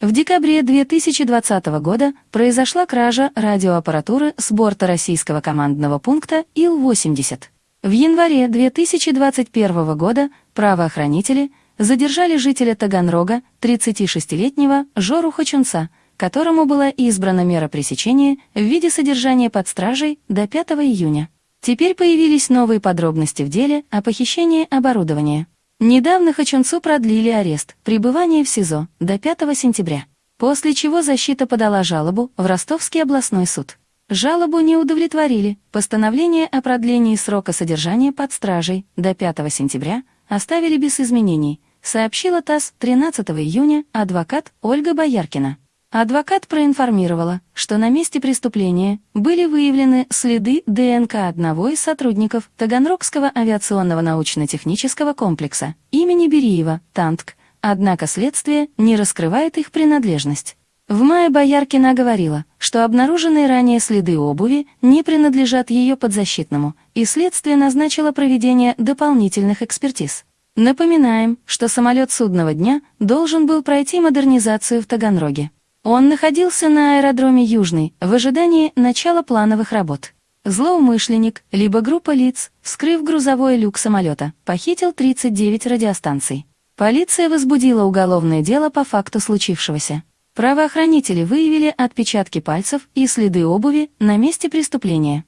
В декабре 2020 года произошла кража радиоаппаратуры с борта российского командного пункта Ил-80. В январе 2021 года правоохранители задержали жителя Таганрога, 36-летнего Жору Хачунца, которому была избрана мера пресечения в виде содержания под стражей до 5 июня. Теперь появились новые подробности в деле о похищении оборудования. Недавно Хачунцу продлили арест, пребывание в СИЗО до 5 сентября, после чего защита подала жалобу в Ростовский областной суд. Жалобу не удовлетворили, постановление о продлении срока содержания под стражей до 5 сентября оставили без изменений, сообщила ТАСС 13 июня адвокат Ольга Бояркина. Адвокат проинформировала, что на месте преступления были выявлены следы ДНК одного из сотрудников Таганрогского авиационного научно-технического комплекса имени Бериева, ТАНТК, однако следствие не раскрывает их принадлежность. В мае Бояркина говорила, что обнаруженные ранее следы обуви не принадлежат ее подзащитному, и следствие назначило проведение дополнительных экспертиз. Напоминаем, что самолет судного дня должен был пройти модернизацию в Таганроге. Он находился на аэродроме Южный в ожидании начала плановых работ. Злоумышленник, либо группа лиц, вскрыв грузовой люк самолета, похитил 39 радиостанций. Полиция возбудила уголовное дело по факту случившегося. Правоохранители выявили отпечатки пальцев и следы обуви на месте преступления.